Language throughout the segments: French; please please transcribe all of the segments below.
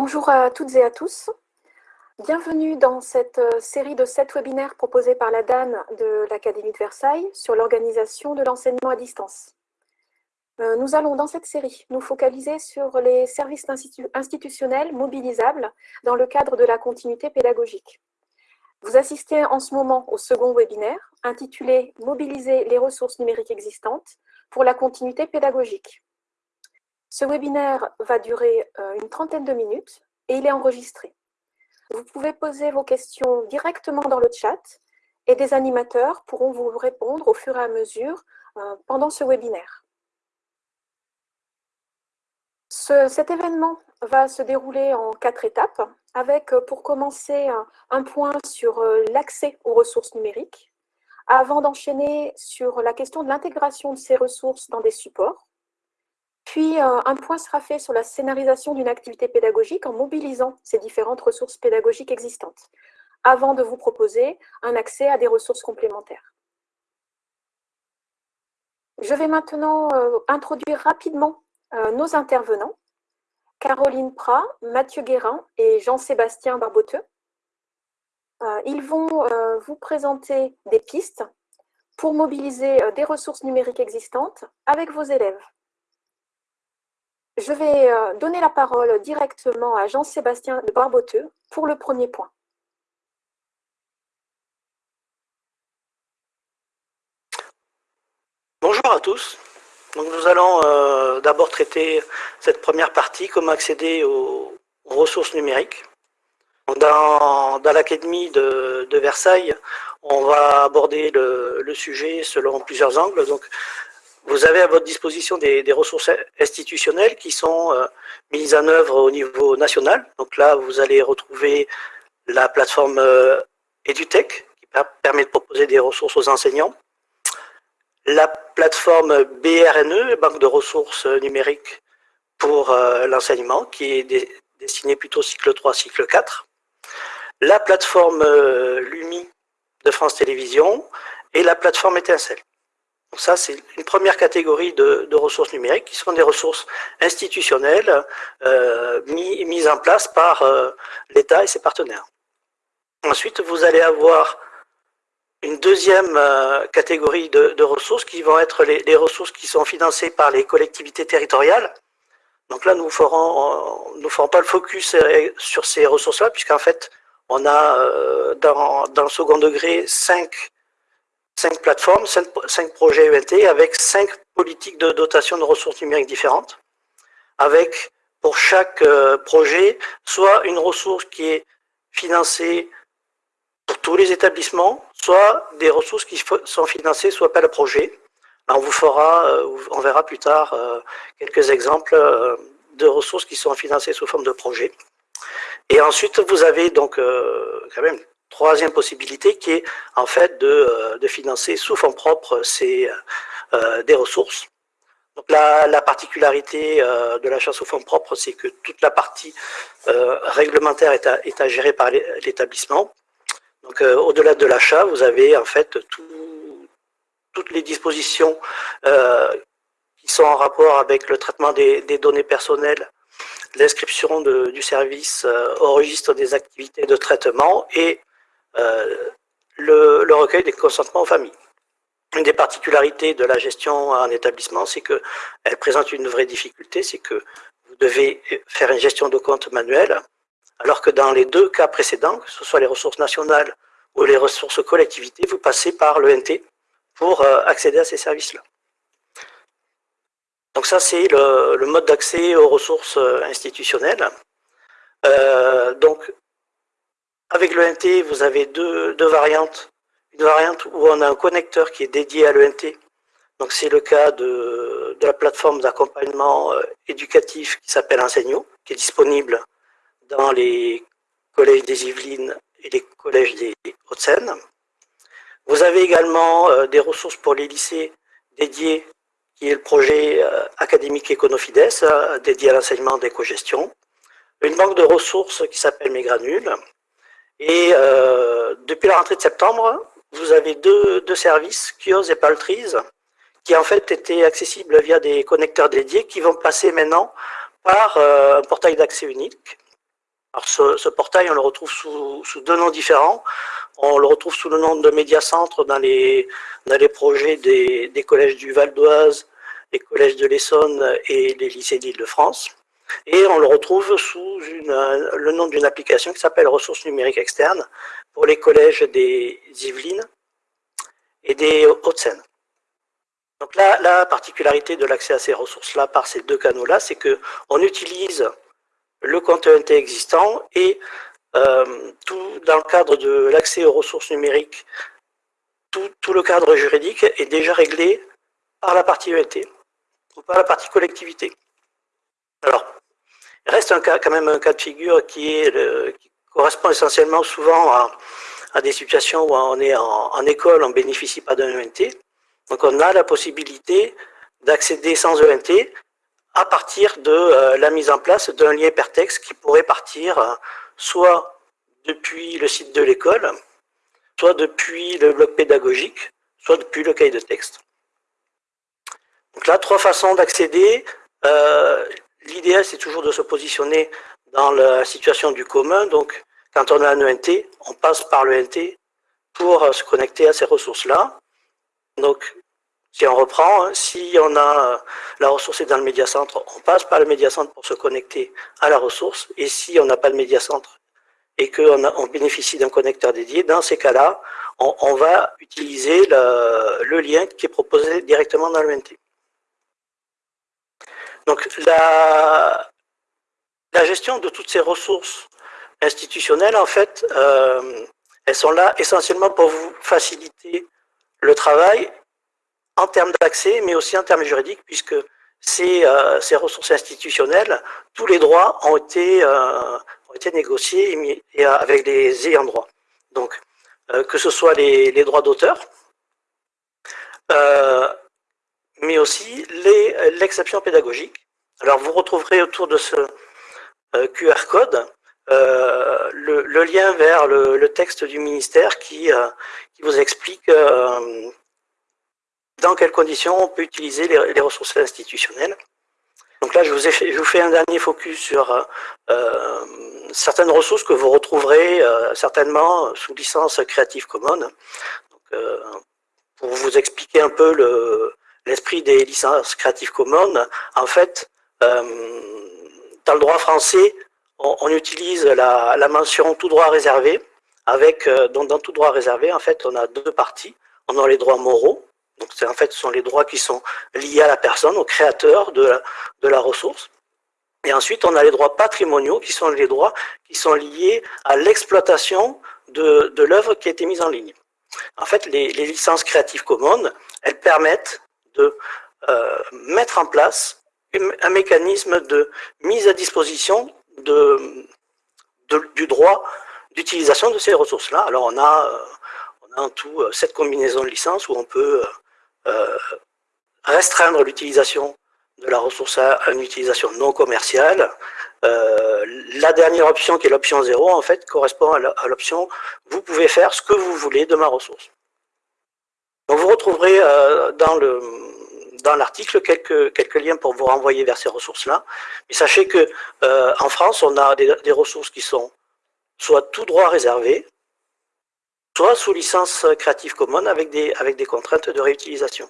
Bonjour à toutes et à tous. Bienvenue dans cette euh, série de sept webinaires proposés par la DAN de l'Académie de Versailles sur l'organisation de l'enseignement à distance. Euh, nous allons dans cette série nous focaliser sur les services institutionnels mobilisables dans le cadre de la continuité pédagogique. Vous assistez en ce moment au second webinaire intitulé « Mobiliser les ressources numériques existantes pour la continuité pédagogique ». Ce webinaire va durer euh, une trentaine de minutes et il est enregistré. Vous pouvez poser vos questions directement dans le chat et des animateurs pourront vous répondre au fur et à mesure euh, pendant ce webinaire. cet événement va se dérouler en quatre étapes, avec euh, pour commencer un point sur l'accès aux ressources numériques, avant d'enchaîner sur la question de l'intégration de ces ressources dans des supports, puis, euh, un point sera fait sur la scénarisation d'une activité pédagogique en mobilisant ces différentes ressources pédagogiques existantes, avant de vous proposer un accès à des ressources complémentaires. Je vais maintenant euh, introduire rapidement euh, nos intervenants, Caroline Prat, Mathieu Guérin et Jean-Sébastien Barboteux. ils vont vous présenter des pistes pour mobiliser des ressources numériques existantes avec vos élèves. Je vais euh, donner la parole directement à Jean-Sébastien de Barboteux pour le premier point. Bonjour à tous. nous allons euh, d'abord traiter cette première partie, comment accéder aux, ressources numériques. Dans, l'Académie de, Versailles, on va aborder le, le, sujet selon plusieurs angles. Donc, vous avez à votre disposition des, ressources institutionnelles qui sont euh, mises en œuvre au niveau national. Donc là, vous allez retrouver la plateforme euh, EduTech qui permet de proposer des ressources aux enseignants. La plateforme BRNE, Banque de ressources numériques pour euh, l'enseignement, qui est destinée plutôt cycle 3, cycle 4. La plateforme LUMI de France Télévisions et la plateforme Étincelle. Donc ça, c'est une première catégorie de, ressources numériques qui sont des ressources institutionnelles euh, mises en place par euh, l'État et ses partenaires. Ensuite, vous allez avoir une deuxième euh, catégorie de, ressources qui vont être les, ressources qui sont financées par les collectivités territoriales. Donc là, nous ne ferons pas le focus sur ces ressources-là, puisqu'en fait, on a dans, dans le second degré cinq cinq plateformes, cinq, projets ENT avec cinq politiques de dotation de ressources numériques différentes, avec pour chaque euh, projet soit une ressource qui est financée pour tous les établissements, soit des ressources qui sont financées soit par le projet. On vous fera, euh, on verra plus tard euh, quelques exemples de ressources qui sont financées sous forme de projet. Et ensuite, vous avez donc quand même troisième possibilité qui est en fait de, euh, financer sous fonds propres ces, euh, des ressources. Donc la, particularité euh, de l'achat sous fonds propres, c'est que toute la partie réglementaire est à, gérer par l'établissement. Donc au-delà de l'achat, vous avez en fait toutes les dispositions qui sont en rapport avec le traitement des données personnelles, l'inscription du service au registre des activités de traitement et euh, le, recueil des consentements aux familles. Une des particularités de la gestion en établissement, c'est qu'elle présente une vraie difficulté, c'est que vous devez faire une gestion de compte manuelle, alors que dans les deux cas précédents, que ce soit les ressources nationales ou les ressources collectivités, vous passez par l'ENT pour euh, accéder à ces services-là. Donc ça, c'est le, mode d'accès aux ressources euh, institutionnelles. donc, avec l'ENT, vous avez deux, variantes. Une variante où on a un connecteur qui est dédié à l'ENT. Donc c'est le cas de, la plateforme d'accompagnement euh, éducatif qui s'appelle Enseigno, qui est disponible dans les collèges des Yvelines et les collèges des Hauts-de-Seine. Vous avez également euh, des ressources pour les lycées dédiés, qui est le projet euh, académique Econofides, dédié à l'enseignement d'éco-gestion. Une banque de ressources qui s'appelle Megranules, et euh, depuis la rentrée de septembre, vous avez deux, deux services, Kios et Paltries, qui en fait étaient accessibles via des connecteurs dédiés qui vont passer maintenant par euh, un portail d'accès unique Alors ce, portail, on le retrouve sous, deux noms différents. On le retrouve sous le nom de Médiacentre dans les, dans les projets des, des collèges du Val d'Oise, les collèges de l'Essonne et les lycées d'Île-de-France. Et on le retrouve sous le nom d'une application qui s'appelle Ressources numériques externes pour les collèges des Yvelines et des Hauts-de-Seine. Donc là, la particularité de l'accès à ces ressources-là par ces deux canaux-là, c'est qu'on utilise le compte ENT existant et euh, tout dans le cadre de l'accès aux ressources numériques, tout, tout, le cadre juridique est déjà réglé par la partie ENT ou par la partie collectivité. Alors, reste un cas, quand même un cas de figure qui, correspond essentiellement souvent à, des situations où on est en, en école, on ne bénéficie pas d'un ENT. Donc on a la possibilité d'accéder sans ENT à partir de euh, la mise en place d'un lien hypertexte qui pourrait partir euh, soit depuis le site de l'école, soit depuis le bloc pédagogique, soit depuis le cahier de texte. Donc là, trois façons d'accéder. Euh, L'idéal, c'est toujours de se positionner dans la situation du commun. Donc, quand on a un ENT, on passe par le NT pour euh, se connecter à ces ressources-là. Donc, si on reprend, hein, si on a euh, la ressource est dans le médiacentre, on passe par le médiacentre pour se connecter à la ressource. Et si on n'a pas de médiacentre et qu'on on bénéficie d'un connecteur dédié, dans ces cas-là, on, va utiliser le, le, lien qui est proposé directement dans le NT. Donc la, la gestion de toutes ces ressources institutionnelles, en fait, euh, elles sont là essentiellement pour vous faciliter le travail en termes d'accès, mais aussi en termes juridiques, puisque ces, euh, ces, ressources institutionnelles, tous les droits ont été, euh, ont été négociés et, avec les ayants droit. Donc, que ce soit les, les droits d'auteur, mais aussi l'exception pédagogique. Alors vous retrouverez autour de ce euh, QR code euh, le, le, lien vers le, le, texte du ministère qui, euh, qui vous explique euh, dans quelles conditions on peut utiliser les, les, ressources institutionnelles. Donc là, je vous, ai fait, je vous fais un dernier focus sur euh, certaines ressources que vous retrouverez certainement sous licence Creative Commons. Donc, pour vous expliquer un peu le, l'esprit des licences Creative Commons, en fait, euh, dans le droit français, on, utilise la, la, mention tout droit réservé, avec, euh, donc dans tout droit réservé, en fait, on a deux parties. On a les droits moraux, donc en fait, ce sont les droits qui sont liés à la personne, au créateur de la, de la ressource. Et ensuite, on a les droits patrimoniaux, qui sont les droits qui sont liés à l'exploitation de, de l'œuvre qui a été mise en ligne. En fait, les, les licences Creative Commons, elles permettent de euh, mettre en place un mécanisme de mise à disposition de, du droit d'utilisation de ces ressources-là. Alors on a, euh, en tout euh, cette combinaison de licences où on peut euh, restreindre l'utilisation de la ressource à une utilisation non commerciale. Euh, la dernière option, qui est l'option 0, en fait, correspond à l'option « Vous pouvez faire ce que vous voulez de ma ressource ». Donc vous retrouverez euh, dans le dans l'article quelques, quelques liens pour vous renvoyer vers ces ressources-là. Mais sachez que euh, en France, on a des, des, ressources qui sont soit tout droit réservé, soit sous licence Creative Commons avec des, avec des contraintes de réutilisation.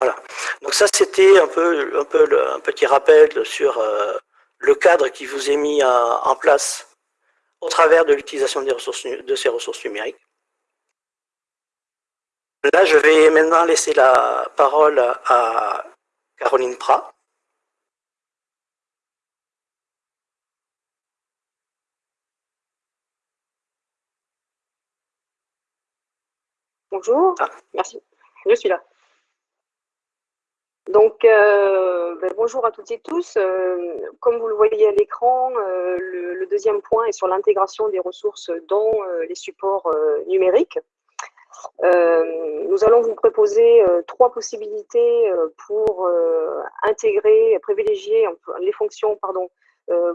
Voilà. Donc ça, c'était un peu, un peu le, un petit rappel sur euh, le cadre qui vous est mis à, en place au travers de l'utilisation de ces ressources numériques. Là, je vais maintenant laisser la parole à Caroline Prat. Bonjour, ah. merci, je suis là. Donc, euh, ben, bonjour à toutes et tous. Euh, comme vous le voyez à l'écran, euh, le, le, deuxième point est sur l'intégration des ressources dans les supports numériques. Euh, nous allons vous proposer euh, trois possibilités euh, pour intégrer, privilégier les fonctions, pardon,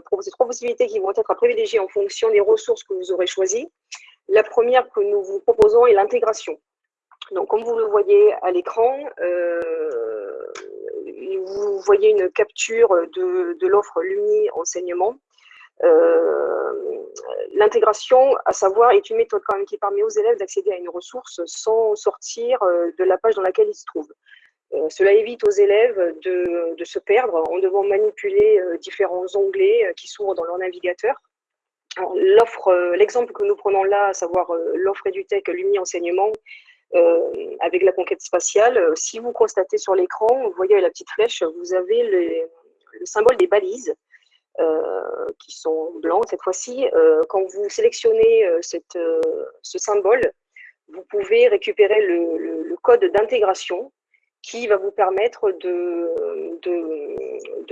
proposer trois possibilités qui vont être à privilégier en fonction des ressources que vous aurez choisies. La première que nous vous proposons est l'intégration. Donc, comme vous le voyez à l'écran, vous voyez une capture de, de l'offre Lumi enseignement L'intégration, à savoir, est une méthode qui permet aux élèves d'accéder à une ressource sans sortir de la page dans laquelle ils se trouvent. cela évite aux élèves de, se perdre en devant manipuler différents onglets qui s'ouvrent dans leur navigateur l'offre, l'exemple que nous prenons là, à savoir l'offre EduTech Lumni Enseignement, euh, avec la conquête spatiale, euh, si vous constatez sur l'écran, vous voyez la petite flèche, vous avez le symbole des balises, euh, qui sont blancs cette fois-ci. quand vous sélectionnez cette, ce symbole, vous pouvez récupérer le, le code d'intégration qui va vous permettre de,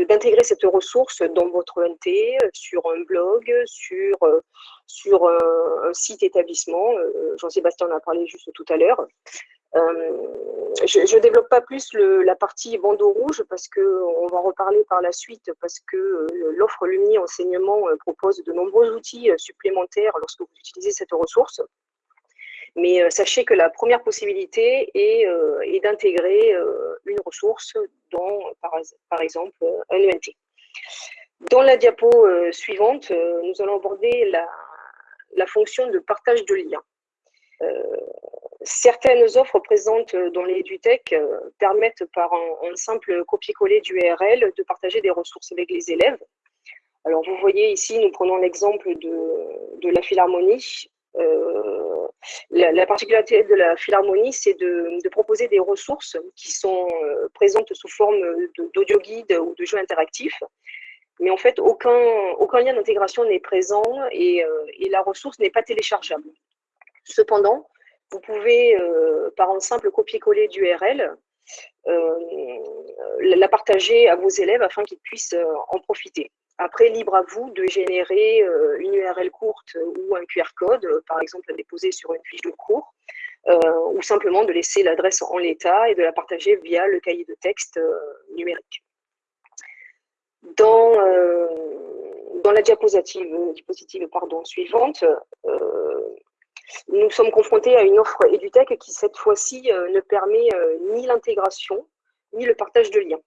d'intégrer cette ressource dans votre NT, sur un blog, sur, sur un, site établissement. Euh, Jean-Sébastien en a parlé juste tout à l'heure. Euh, je ne développe pas plus la partie bandeau rouge parce qu'on va en reparler par la suite parce que euh, l'offre Lumni Enseignement propose de nombreux outils supplémentaires lorsque vous utilisez cette ressource. Mais euh, sachez que la première possibilité est, euh, d'intégrer euh, une ressource dans, par, exemple, un ENT. Dans la diapo suivante, nous allons aborder la, fonction de partage de liens. Certaines offres présentes dans les EduTech permettent par un, simple copier-coller d'URL de partager des ressources avec les élèves. Alors vous voyez ici, nous prenons l'exemple de, de, la Philharmonie. Euh, la, particularité de la Philharmonie, c'est de, proposer des ressources qui sont euh, présentes sous forme d'audio guide ou de jeux interactifs. Mais en fait, aucun, aucun lien d'intégration n'est présent et, euh, et, la ressource n'est pas téléchargeable. Cependant, vous pouvez, par un simple copier-coller d'URL, la partager à vos élèves afin qu'ils puissent en profiter. Après, libre à vous de générer euh, une URL courte ou un QR code, euh, par exemple à déposer sur une fiche de cours, euh, ou simplement de laisser l'adresse en l'état et de la partager via le cahier de texte numérique. Dans, dans la diapositive, diapositive pardon, suivante, nous sommes confrontés à une offre EduTech qui, cette fois-ci, ne permet ni l'intégration, ni le partage de liens.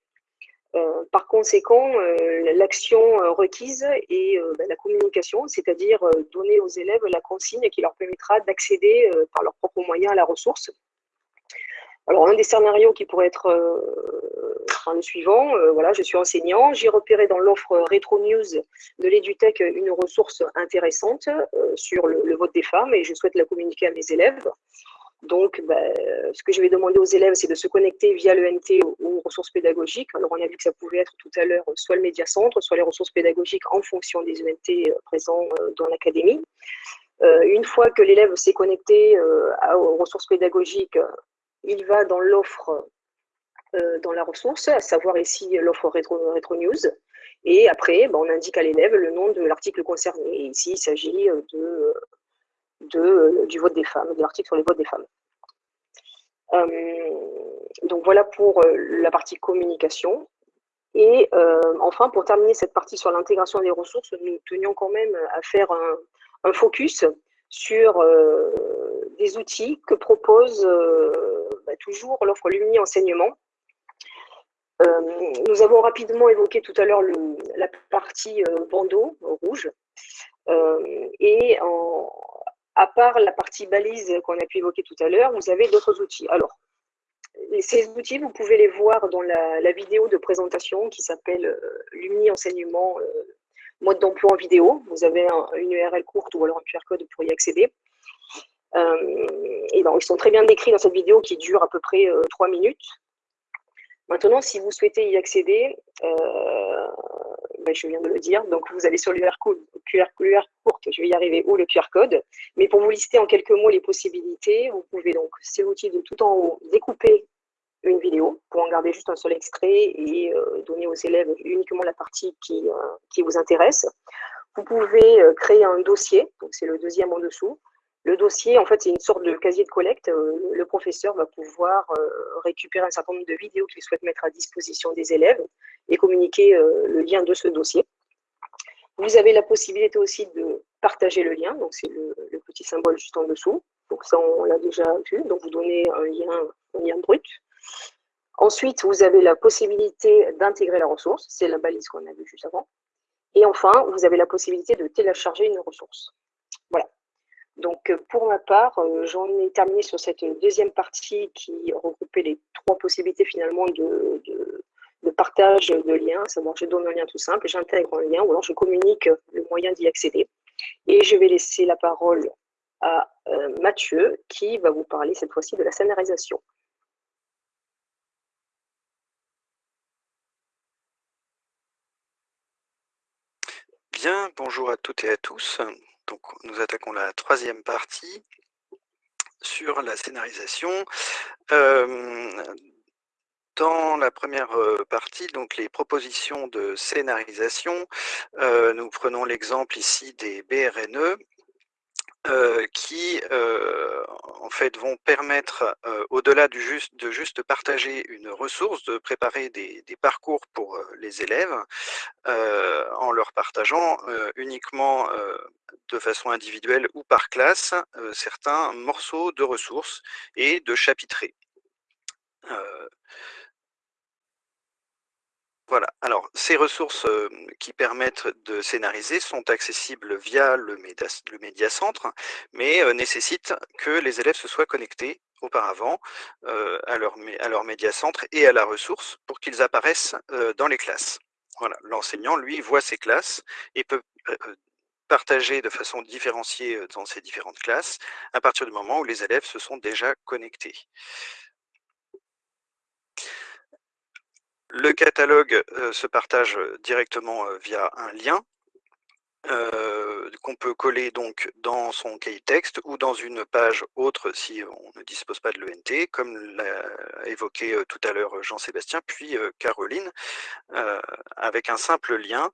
Euh, par conséquent, euh, l'action euh, requise est ben, la communication, c'est-à-dire donner aux élèves la consigne qui leur permettra d'accéder par leurs propres moyens à la ressource. Alors, un des scénarios qui pourrait être le suivant, voilà, je suis enseignant, j'ai repéré dans l'offre Retro News de l'EduTech une ressource intéressante sur le, vote des femmes et je souhaite la communiquer à mes élèves. Donc, ben, ce que je vais demander aux élèves, c'est de se connecter via le NT aux, ressources pédagogiques. Alors, on a vu que ça pouvait être tout à l'heure soit le médiacentre, soit les ressources pédagogiques en fonction des ENT euh, présents euh, dans l'académie. Euh, une fois que l'élève s'est connecté aux ressources pédagogiques, il va dans l'offre, dans la ressource, à savoir ici l'offre rétro, News. Et après, ben, on indique à l'élève le nom de l'article concerné. ici, il s'agit de de, du vote des femmes, de l'article sur les votes des femmes. Euh, donc voilà pour euh, la partie communication. Et euh, enfin, pour terminer cette partie sur l'intégration des ressources, nous tenions quand même à faire un, focus sur outils que propose bah, toujours l'offre Lumni Enseignement. nous avons rapidement évoqué tout à l'heure la partie bandeau rouge. et à part la partie balise qu'on a pu évoquer tout à l'heure, vous avez d'autres outils. Alors, ces outils, vous pouvez les voir dans la, vidéo de présentation qui s'appelle euh, Lumni Enseignement euh, mode d'emploi en vidéo. Vous avez une URL courte ou alors un QR code pour y accéder. Euh, et donc, ils sont très bien décrits dans cette vidéo qui dure à peu près trois minutes. Maintenant, si vous souhaitez y accéder, ben, je viens de le dire. Donc, vous allez sur l'UR QR, QR courte, je vais y arriver, ou le QR code. Mais pour vous lister en quelques mots les possibilités, vous pouvez donc, c'est l'outil de tout en haut, découper une vidéo pour en garder juste un seul extrait et euh, donner aux élèves uniquement la partie qui, euh, qui vous intéresse. Vous pouvez euh, créer un dossier, donc c'est le deuxième en dessous. Le dossier, en fait, c'est une sorte de casier de collecte. Le professeur va pouvoir récupérer un certain nombre de vidéos qu'il souhaite mettre à disposition des élèves et communiquer euh, le lien de ce dossier. Vous avez la possibilité aussi de partager le lien, donc c'est le, petit symbole juste en dessous. Donc ça, on l'a déjà vu, donc vous donnez un lien, un lien brut. Ensuite, vous avez la possibilité d'intégrer la ressource, c'est la balise qu'on a vue juste avant. Et enfin, vous avez la possibilité de télécharger une ressource. Voilà. Donc, pour ma part, j'en ai terminé sur cette deuxième partie qui regroupait les trois possibilités finalement de, partage de liens, je donne un lien tout simple, j'intègre un lien ou alors je communique le moyen d'y accéder. Et je vais laisser la parole à Mathieu qui va vous parler cette fois-ci de la scénarisation. Bien, bonjour à toutes et à tous. Nous attaquons la troisième partie sur la scénarisation. dans la première partie, donc les propositions de scénarisation, nous prenons l'exemple ici des BRNE, euh, qui euh, en fait vont permettre, euh, au-delà du juste, de juste partager une ressource, de préparer des, des parcours pour les élèves en leur partageant uniquement de façon individuelle ou par classe certains morceaux de ressources et de chapitrés. Voilà, alors ces ressources qui permettent de scénariser sont accessibles via le, médiacentre, mais nécessitent que les élèves se soient connectés auparavant à, leur, à leur médiacentre et à la ressource pour qu'ils apparaissent dans les classes. Voilà, l'enseignant, lui, voit ses classes et peut partager de façon différenciée dans ces différentes classes à partir du moment où les élèves se sont déjà connectés. Le catalogue se partage directement via un lien qu'on peut coller donc dans son cahier texte ou dans une page autre si on ne dispose pas de l'ENT, comme l'a évoqué tout à l'heure Jean-Sébastien, puis Caroline, avec un simple lien.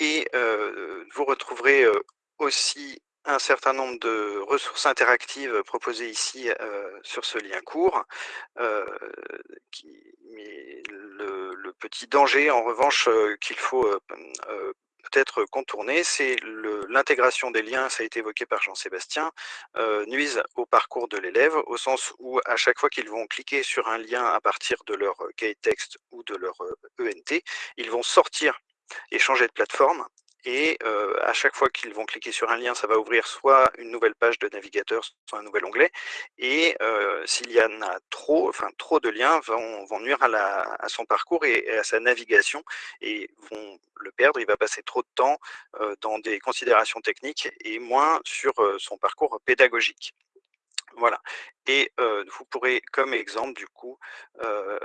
Et vous retrouverez aussi un certain nombre de ressources interactives proposées ici sur ce lien court. mais le, petit danger, en revanche, qu'il faut peut-être contourner, c'est l'intégration des liens, ça a été évoqué par Jean-Sébastien, nuisent au parcours de l'élève, au sens où à chaque fois qu'ils vont cliquer sur un lien à partir de leur cahier texte ou de leur ENT, e ils vont sortir et changer de plateforme et à chaque fois qu'ils vont cliquer sur un lien, ça va ouvrir soit une nouvelle page de navigateur, soit un nouvel onglet. Et s'il y en a trop, enfin trop de liens vont, vont nuire à, son parcours et, à sa navigation et vont le perdre. Il va passer trop de temps dans des considérations techniques et moins sur son parcours pédagogique. Voilà. Et vous pourrez, comme exemple, du coup,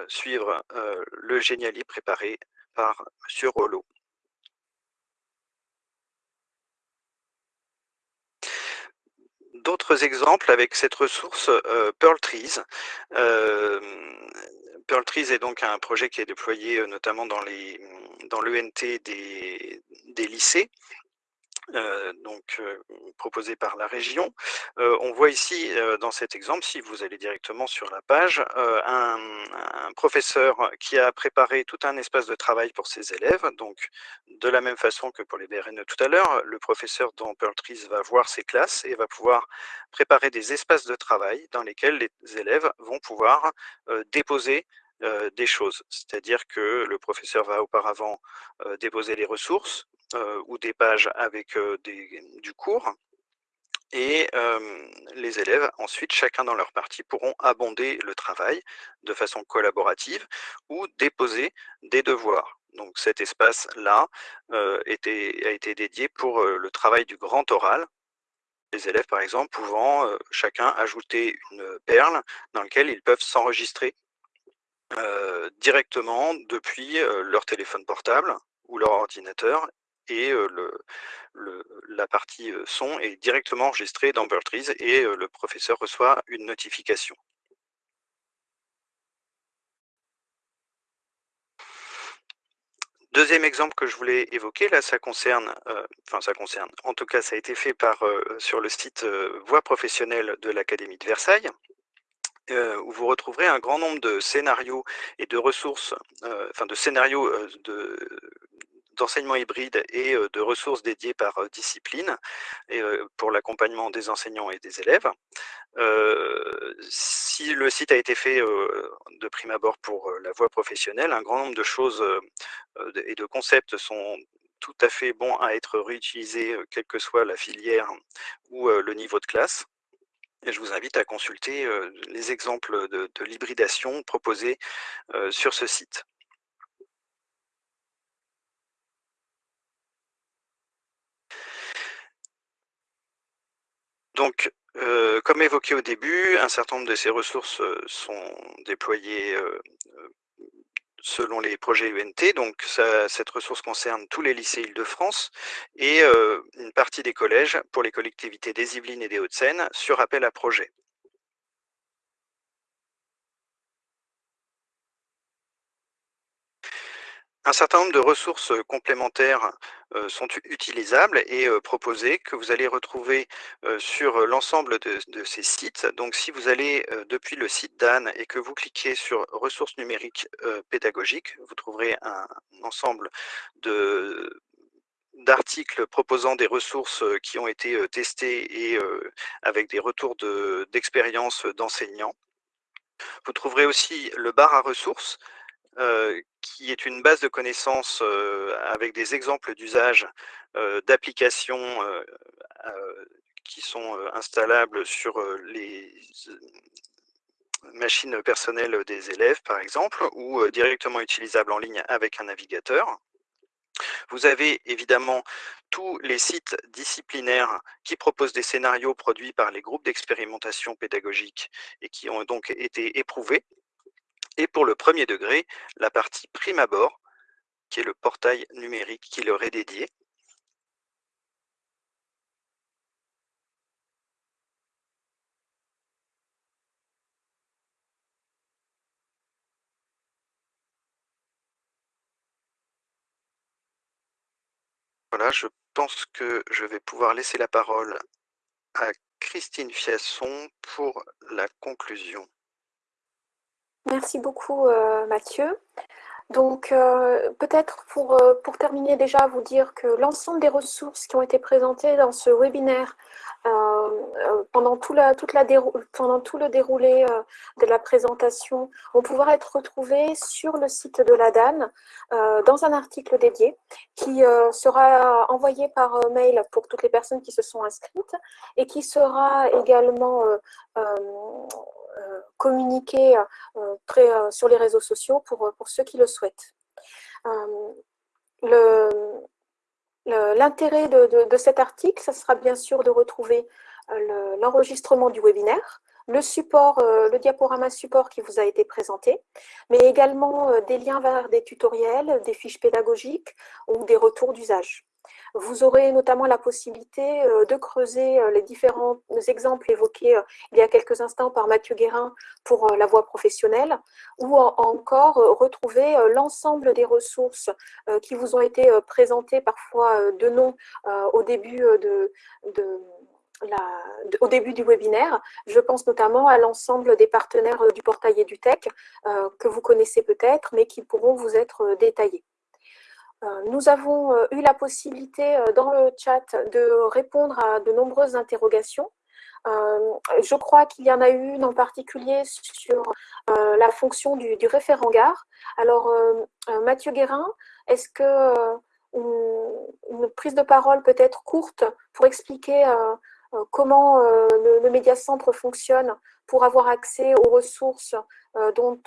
suivre le Géniali préparé par M. Rollo. D'autres exemples avec cette ressource euh, Pearl Trees. Euh, Pearl Trees est donc un projet qui est déployé euh, notamment dans l'ENT des lycées euh, donc euh, proposé par la région. Euh, on voit ici dans cet exemple, si vous allez directement sur la page, un, professeur qui a préparé tout un espace de travail pour ses élèves. Donc de la même façon que pour les BRN tout à l'heure, le professeur dans Pearl Trees va voir ses classes et va pouvoir préparer des espaces de travail dans lesquels les élèves vont pouvoir déposer des choses. C'est-à-dire que le professeur va auparavant déposer les ressources, ou des pages avec euh, du cours. Et les élèves, ensuite, chacun dans leur partie, pourront abonder le travail de façon collaborative ou déposer des devoirs. Donc cet espace-là euh, a été dédié pour le travail du grand oral, les élèves, par exemple, pouvant chacun ajouter une perle dans laquelle ils peuvent s'enregistrer directement depuis leur téléphone portable ou leur ordinateur et le, la partie son est directement enregistrée dans Trees et le professeur reçoit une notification. Deuxième exemple que je voulais évoquer, là, ça concerne, enfin ça concerne, en tout cas, ça a été fait par sur le site Voix professionnelle de l'Académie de Versailles, où vous retrouverez un grand nombre de scénarios et de ressources, enfin de scénarios de, d'enseignement hybride et de ressources dédiées par discipline et, pour l'accompagnement des enseignants et des élèves. si le site a été fait de prime abord pour la voie professionnelle, un grand nombre de choses et de concepts sont tout à fait bons à être réutilisés, quelle que soit la filière ou le niveau de classe. Je vous invite à consulter les exemples de, l'hybridation proposés sur ce site. Donc, comme évoqué au début, un certain nombre de ces ressources sont déployées selon les projets UNT. Donc, cette ressource concerne tous les lycées Île-de-France et euh, une partie des collèges pour les collectivités des Yvelines et des Hauts-de-Seine sur appel à projet. Un certain nombre de ressources euh, complémentaires euh, sont utilisables et euh, proposées que vous allez retrouver sur l'ensemble de, ces sites. Donc si vous allez depuis le site d'Anne et que vous cliquez sur ressources numériques pédagogiques, vous trouverez un ensemble d'articles proposant des ressources qui ont été testées et avec des retours d'expérience d'enseignants. Vous trouverez aussi le bar à ressources qui est une base de connaissances euh, avec des exemples d'usage euh, d'applications qui sont installables sur les machines personnelles des élèves, par exemple, ou directement utilisables en ligne avec un navigateur. Vous avez évidemment tous les sites disciplinaires qui proposent des scénarios produits par les groupes d'expérimentation pédagogique et qui ont donc été éprouvés et pour le premier degré, la partie prime abord, qui est le portail numérique qui leur est dédié. Voilà, je pense que je vais pouvoir laisser la parole à Christine Fiasson pour la conclusion. Merci beaucoup euh, Mathieu. Donc euh, peut-être pour, euh, pour terminer déjà vous dire que l'ensemble des ressources qui ont été présentées dans ce webinaire pendant, tout toute la pendant tout le déroulé de la présentation vont pouvoir être retrouvées sur le site de la DAN dans un article dédié qui sera envoyé par mail pour toutes les personnes qui se sont inscrites et qui sera également communiquer euh, euh, sur les réseaux sociaux pour, pour ceux qui le souhaitent. L'intérêt de, de, cet article, ce sera bien sûr de retrouver l'enregistrement du webinaire, le support, le diaporama support qui vous a été présenté, mais également des liens vers des tutoriels, des fiches pédagogiques ou des retours d'usage. Vous aurez notamment la possibilité euh, de creuser euh, les différents exemples évoqués euh, il y a quelques instants par Mathieu Guérin pour la voie professionnelle, ou encore retrouver l'ensemble des ressources qui vous ont été présentées parfois de nom au début du webinaire. Je pense notamment à l'ensemble des partenaires du portail EduTech que vous connaissez peut-être, mais qui pourront vous être détaillés. Euh, nous avons euh, eu la possibilité euh, dans le chat de répondre à de nombreuses interrogations. je crois qu'il y en a une en particulier sur la fonction du, référent gare. Alors, Mathieu Guérin, est-ce que une, prise de parole peut être courte pour expliquer comment le, le médiacentre fonctionne pour avoir accès aux ressources dont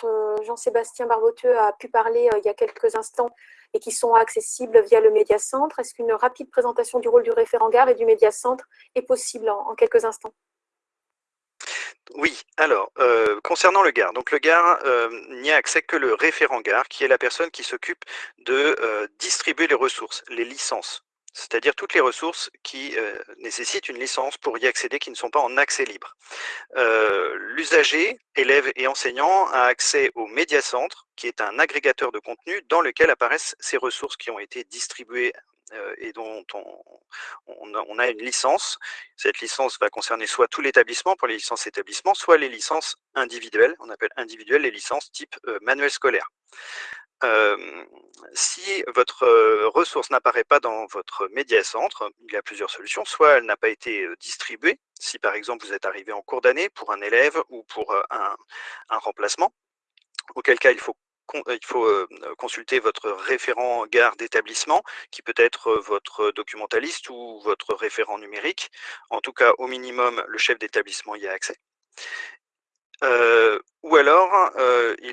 Jean-Sébastien Barboteux a pu parler il y a quelques instants et qui sont accessibles via le médiacentre. Est-ce qu'une rapide présentation du rôle du référent gare et du médiacentre est possible en, quelques instants? Oui, alors, euh, concernant le gare, donc le gare euh, n'y a accès que le référent gare, qui est la personne qui s'occupe de euh, distribuer les ressources, les licences c'est-à-dire toutes les ressources qui euh, nécessitent une licence pour y accéder, qui ne sont pas en accès libre. Euh, l'usager, élève et enseignant, a accès au médiacentre, qui est un agrégateur de contenu dans lequel apparaissent ces ressources qui ont été distribuées euh, et dont on, a, une licence. Cette licence va concerner soit tout l'établissement pour les licences établissements, soit les licences individuelles, on appelle individuelles les licences type manuel scolaire. Si votre ressource n'apparaît pas dans votre média-centre, il y a plusieurs solutions. Soit elle n'a pas été distribuée, si par exemple vous êtes arrivé en cours d'année pour un élève ou pour un, remplacement, auquel cas il faut il faut consulter votre référent gare d'établissement, qui peut être votre documentaliste ou votre référent numérique. En tout cas, au minimum, le chef d'établissement y a accès. Ou alors,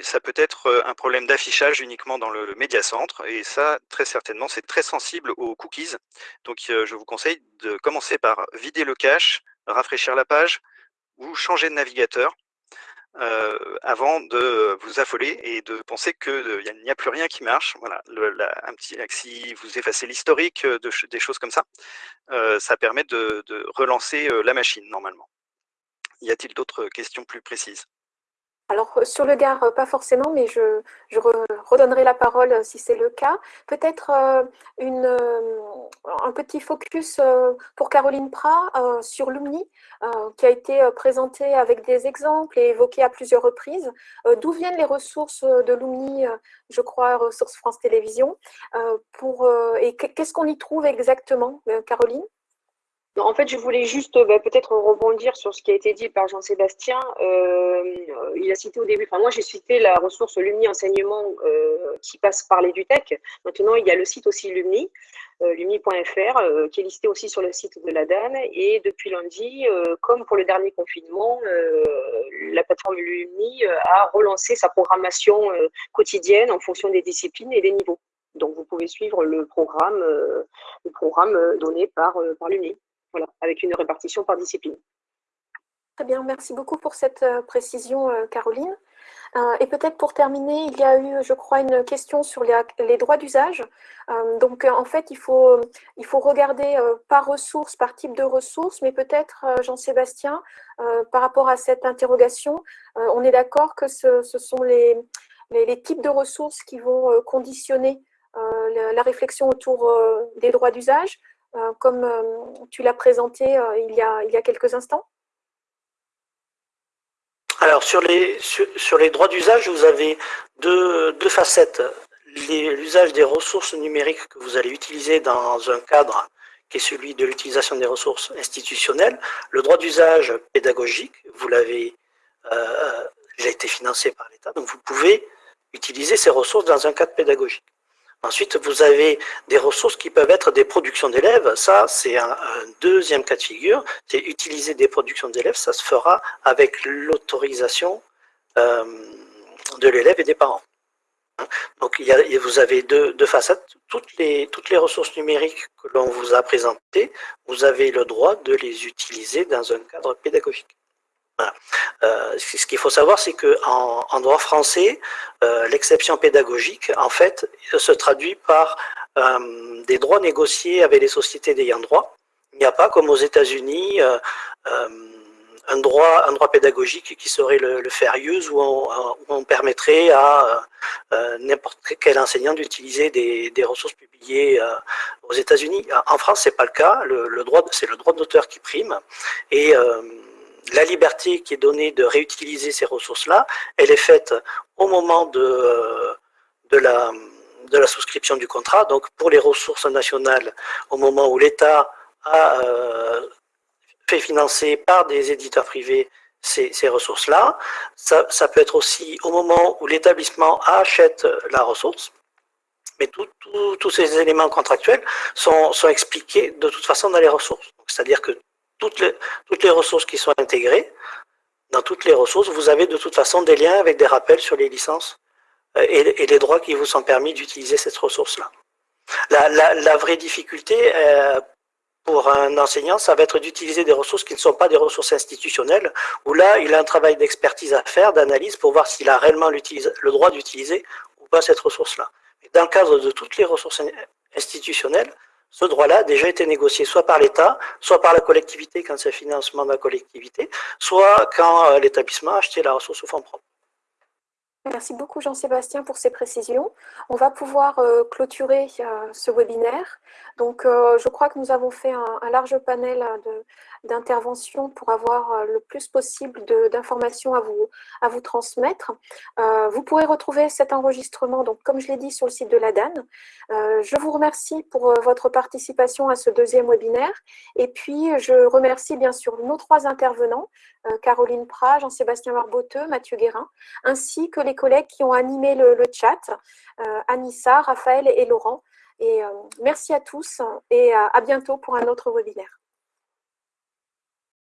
ça peut être un problème d'affichage uniquement dans le, médiacentre, et ça, très certainement, c'est très sensible aux cookies. Donc, je vous conseille de commencer par vider le cache, rafraîchir la page, ou changer de navigateur, euh, avant de vous affoler et de penser qu'il n'y a plus rien qui marche. Voilà, un petit, si vous effacez l'historique de, des choses comme ça, euh, ça permet de, de relancer la machine normalement. Y a-t-il d'autres questions plus précises? Alors, euh, sur le Gard, euh, pas forcément, mais je, redonnerai la parole euh, si c'est le cas. Peut-être un petit focus pour Caroline Prat sur Lumni, qui a été présenté avec des exemples et évoqué à plusieurs reprises. D'où viennent les ressources de Lumni, je crois, ressources France Télévisions? Pour, Et qu'est-ce qu'on y trouve exactement, Caroline? En fait, je voulais juste bah, peut-être rebondir sur ce qui a été dit par Jean-Sébastien. Euh, il a cité au début, enfin moi j'ai cité la ressource Lumni Enseignement euh, qui passe par l'EduTech. Maintenant, il y a le site aussi Lumni, euh, lumni.fr, qui est listé aussi sur le site de la DAN. Et depuis lundi, comme pour le dernier confinement, la plateforme Lumni a relancé sa programmation quotidienne en fonction des disciplines et des niveaux. Donc, vous pouvez suivre le programme, le programme donné par, par l'UNI voilà, avec une répartition par discipline. Très bien, merci beaucoup pour cette euh, précision, euh, Caroline. Euh, et peut-être pour terminer, il y a eu, je crois, une question sur les, droits d'usage. donc, en fait, il faut, il faut regarder par ressource, par type de ressource, mais peut-être, Jean-Sébastien, par rapport à cette interrogation, on est d'accord que ce, sont les, les, types de ressources qui vont conditionner la, réflexion autour des droits d'usage. Euh, comme euh, tu l'as présenté euh, il, y a, il y a quelques instants Alors, sur les, sur, les droits d'usage, vous avez deux, deux facettes. L'usage des ressources numériques que vous allez utiliser dans un cadre qui est celui de l'utilisation des ressources institutionnelles. Le droit d'usage pédagogique, vous l'avez euh, été financé par l'État, donc vous pouvez utiliser ces ressources dans un cadre pédagogique. Ensuite, vous avez des ressources qui peuvent être des productions d'élèves. Ça, c'est un, deuxième cas de figure. C'est utiliser des productions d'élèves. Ça se fera avec l'autorisation euh, de l'élève et des parents. Donc, y a, vous avez deux, facettes. Toutes les, toutes les ressources numériques que l'on vous a présentées, vous avez le droit de les utiliser dans un cadre pédagogique. Euh, ce qu'il faut savoir, c'est qu'en en droit français, euh, l'exception pédagogique, en fait, se traduit par euh, des droits négociés avec les sociétés d'ayant droit. Il n'y a pas, comme aux États-Unis, un droit, un droit pédagogique qui serait le, le fair use, où on, permettrait à n'importe quel enseignant d'utiliser des, ressources publiées aux États-Unis. En France, c'est pas le cas. Le droit, c'est le droit d'auteur qui prime. Et la liberté qui est donnée de réutiliser ces ressources-là, elle est faite au moment de, de, la, souscription du contrat. Donc pour les ressources nationales, au moment où l'État a euh, fait financer par des éditeurs privés ces, ces ressources-là. Ça, ça, peut être aussi au moment où l'établissement achète la ressource. Mais tous ces éléments contractuels sont, sont expliqués de toute façon dans les ressources. C'est-à-dire que toutes les, ressources qui sont intégrées, dans toutes les ressources, vous avez de toute façon des liens avec des rappels sur les licences euh, et, les droits qui vous sont permis d'utiliser cette ressource-là. La, vraie difficulté euh, pour un enseignant, ça va être d'utiliser des ressources qui ne sont pas des ressources institutionnelles, où là, il a un travail d'expertise à faire, d'analyse, pour voir s'il a réellement le droit d'utiliser ou pas cette ressource-là. Dans le cadre de toutes les ressources institutionnelles, ce droit-là a déjà été négocié soit par l'État, soit par la collectivité quand c'est financement de la collectivité, soit quand euh, l'établissement a acheté la ressource au fonds propre. Merci beaucoup Jean-Sébastien pour ces précisions. On va pouvoir euh, clôturer euh, ce webinaire. Donc, je crois que nous avons fait un, large panel d'interventions pour avoir le plus possible d'informations à vous, à vous transmettre. vous pourrez retrouver cet enregistrement, donc, comme je l'ai dit, sur le site de la DAN. je vous remercie pour votre participation à ce deuxième webinaire. Et puis, je remercie bien sûr nos trois intervenants, Caroline Prat, Jean-Sébastien Marboteux, Mathieu Guérin, ainsi que les collègues qui ont animé le, chat, euh, Anissa, Raphaël et Laurent. Et euh, merci à tous et à bientôt pour un autre webinaire.